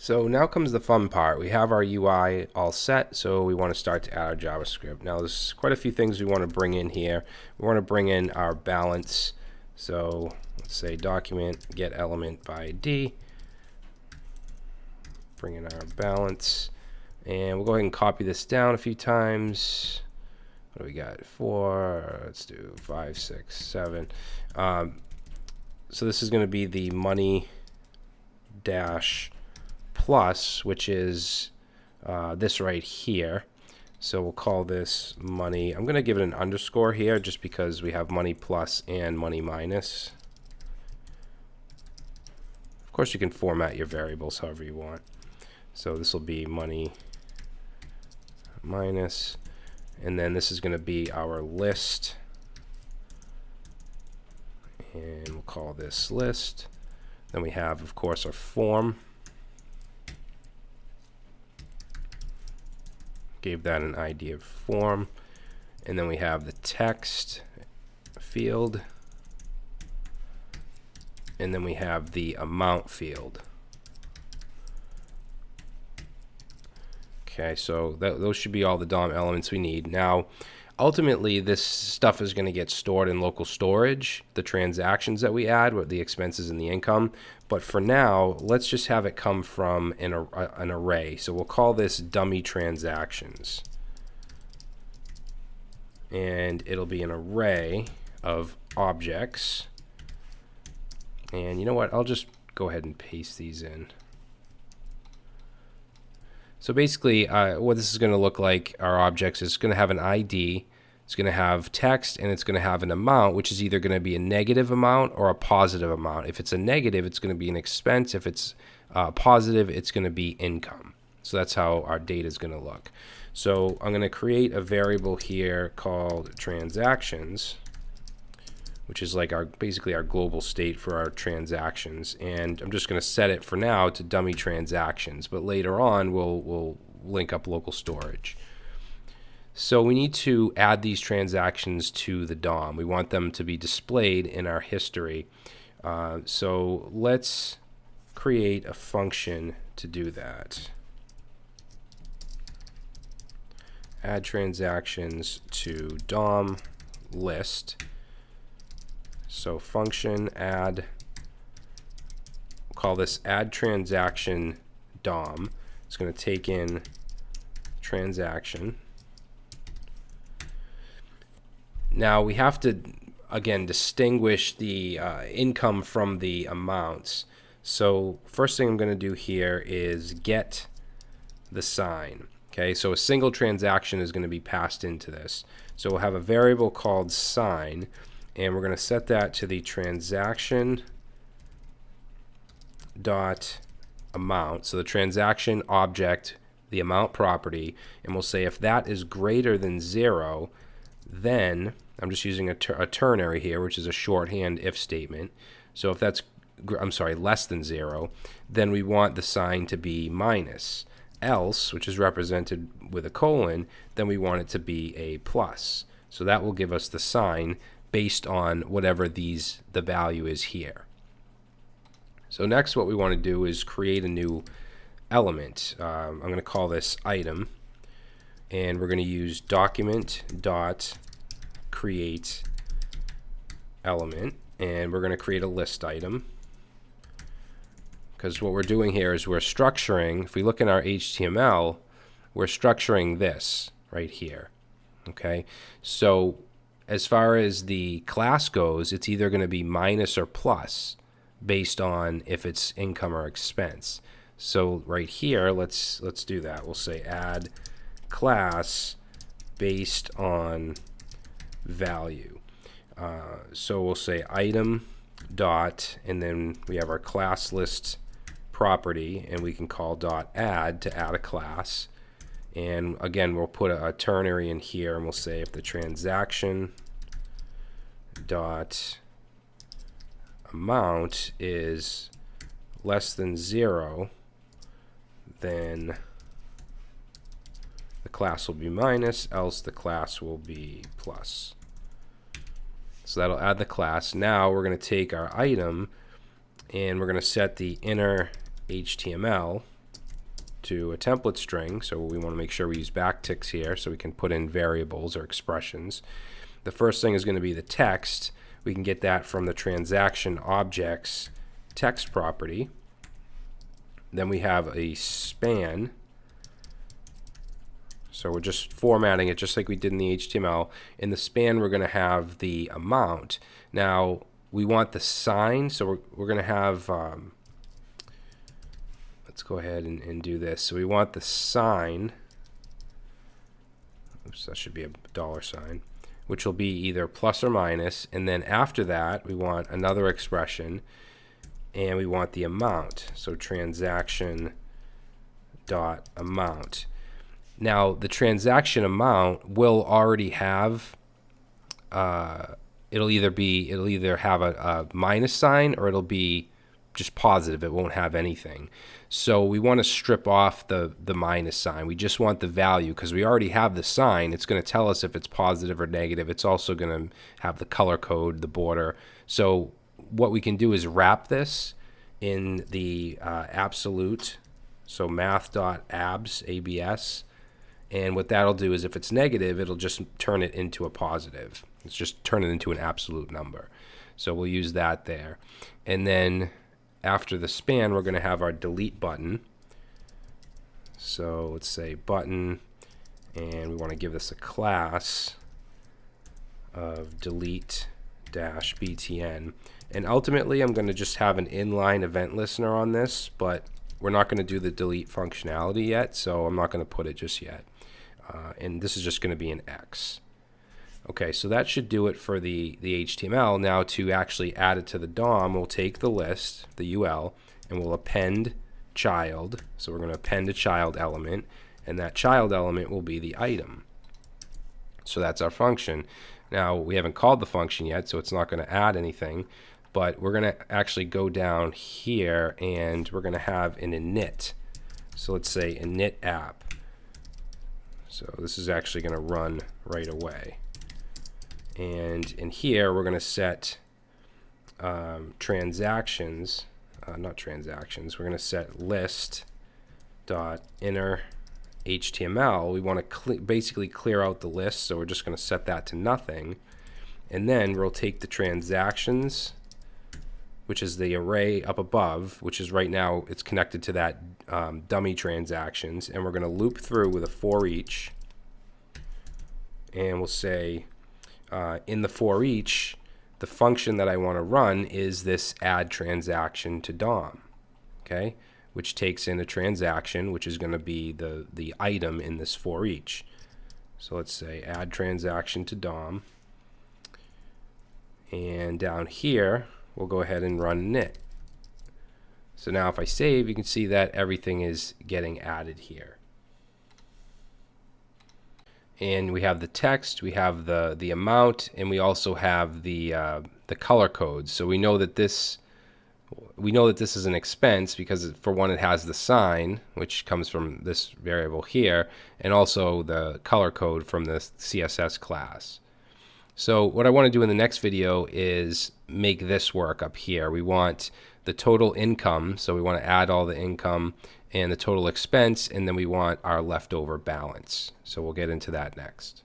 So now comes the fun part. We have our UI all set, so we want to start to add our JavaScript. Now there's quite a few things we want to bring in here. We want to bring in our balance. So let's say document get element by ID. Bring in our balance. And we'll go ahead and copy this down a few times. What do we got? Four, let's do five, six, seven. Um, so this is going to be the money dash plus, which is uh, this right here. So we'll call this money. I'm going to give it an underscore here just because we have money plus and money minus. Of course, you can format your variables however you want. So this will be money minus, and then this is going to be our list. And we'll call this list. Then we have, of course, our form. Gave that an ID of form. And then we have the text field. And then we have the amount field. Okay, so that, those should be all the DOM elements we need. Now, ultimately, this stuff is going to get stored in local storage, the transactions that we add, what the expenses and the income. But for now, let's just have it come from an, an array. So we'll call this dummy transactions. And it'll be an array of objects. And you know what? I'll just go ahead and paste these in. So basically, uh, what this is going to look like, our objects, is going to have an ID, it's going to have text, and it's going to have an amount, which is either going to be a negative amount or a positive amount. If it's a negative, it's going to be an expense. If it's uh, positive, it's going to be income. So that's how our data is going to look. So I'm going to create a variable here called transactions which is like our basically our global state for our transactions. And I'm just going to set it for now to dummy transactions, but later on we'll we'll link up local storage. So we need to add these transactions to the DOM. We want them to be displayed in our history. Uh, so let's create a function to do that. Add transactions to DOM list so function add, we'll call this add transaction DOM. It's going to take in transaction. Now we have to, again, distinguish the uh, income from the amounts. So first thing I'm going to do here is get the sign. Okay, so a single transaction is going to be passed into this. So we'll have a variable called sign and we're going to set that to the transaction dot amount. So the transaction object, the amount property, and we'll say if that is greater than zero, then I'm just using a, ter a ternary here, which is a shorthand if statement. So if that's, I'm sorry, less than zero, then we want the sign to be minus. Else, which is represented with a colon, then we want it to be a plus. So that will give us the sign based on whatever these the value is here. So next what we want to do is create a new element. Um, I'm going to call this item and we're going to use document dot create element and we're going to create a list item because what we're doing here is we're structuring if we look in our HTML we're structuring this right here okay so as far as the class goes, it's either going to be minus or plus based on if it's income or expense. So right here, let's let's do that. We'll say add class based on value. Uh, so we'll say item dot, and then we have our class list property, and we can call dot add to add a class. And again, we'll put a, a ternary in here and we'll say if the transaction dot amount is less than zero, then the class will be minus, else the class will be plus. So that'll add the class. Now we're going to take our item and we're going to set the inner HTML to a template string. So we want to make sure we use backticks here so we can put in variables or expressions. The first thing is going to be the text. We can get that from the transaction objects text property. Then we have a span. So we're just formatting it just like we did in the HTML. In the span, we're going to have the amount. Now, we want the sign, so we're, we're going to have, um, let's go ahead and, and do this. So we want the sign, oops, that should be a dollar sign, which will be either plus or minus, and then after that, we want another expression, and we want the amount. So transaction dot amount. Now the transaction amount will already have uh, it'll either be it'll either have a, a minus sign or it'll be just positive. It won't have anything. So we want to strip off the the minus sign. We just want the value because we already have the sign. It's going to tell us if it's positive or negative. It's also going to have the color code, the border. So what we can do is wrap this in the uh, absolute, so math.abs, ABS, and what that'll do is if it's negative, it'll just turn it into a positive. It's just turn it into an absolute number. So we'll use that there. And then after the span, we're going to have our delete button. So let's say button, and we want to give this a class of delete dash btn. And ultimately, I'm going to just have an inline event listener on this, but we're not going to do the delete functionality yet, so I'm not going to put it just yet. Uh, and this is just going to be an X. Okay, so that should do it for the, the HTML. Now to actually add it to the DOM, we'll take the list, the UL, and we'll append child. So we're going to append a child element, and that child element will be the item. So that's our function. Now, we haven't called the function yet, so it's not going to add anything, but we're going to actually go down here, and we're going to have an init. So let's say init app. So this is actually going to run right away. And in here, we're going to set um, transactions, uh, not transactions, we're going to set list dot inner HTML. We want to basically clear out the list, so we're just going to set that to nothing. And then we'll take the transactions, which is the array up above, which is right now, it's connected to that um, dummy transactions, and we're going to loop through with a for each. And we'll say uh, in the for each, the function that I want to run is this add transaction to DOM, okay, which takes in a transaction, which is going to be the, the item in this for each. So let's say add transaction to DOM. And down here, we'll go ahead and run init. So now if I save, you can see that everything is getting added here and we have the text, we have the the amount, and we also have the uh, the color codes. So we know that this we know that this is an expense because for one it has the sign which comes from this variable here and also the color code from the CSS class. So what I want to do in the next video is make this work up here. We want the total income, so we want to add all the income and the total expense, and then we want our leftover balance. So we'll get into that next.